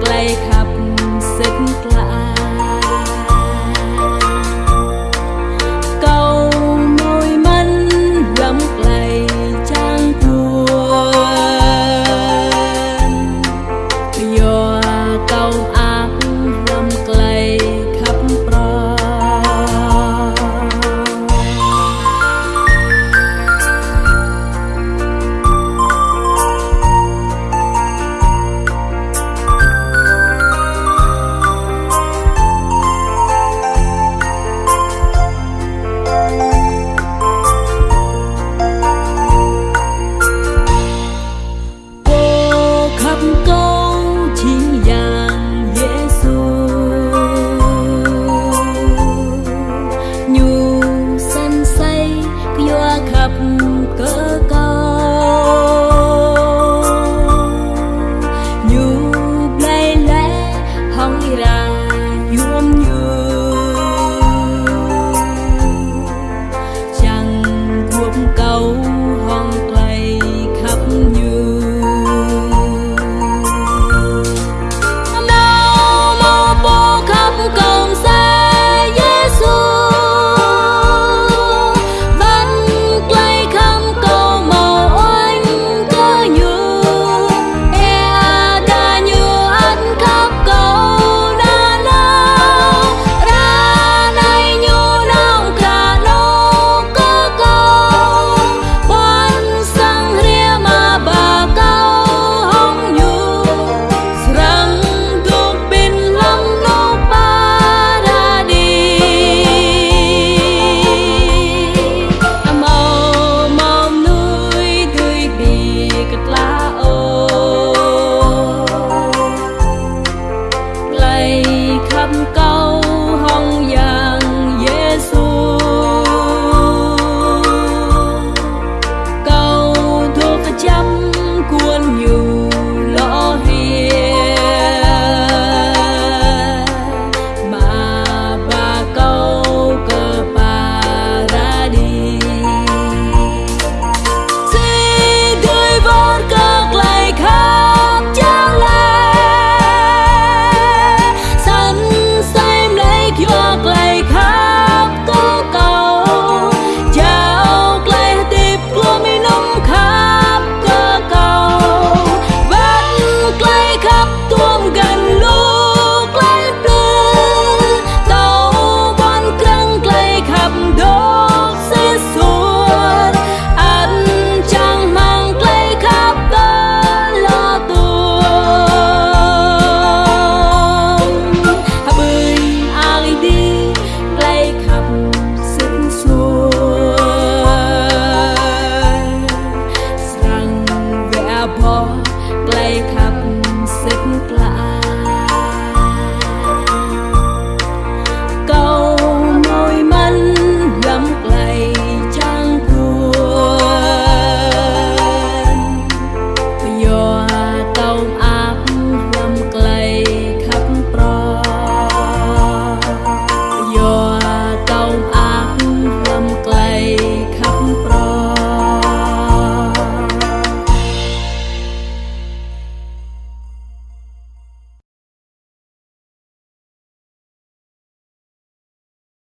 ใกล้ขับเนไกล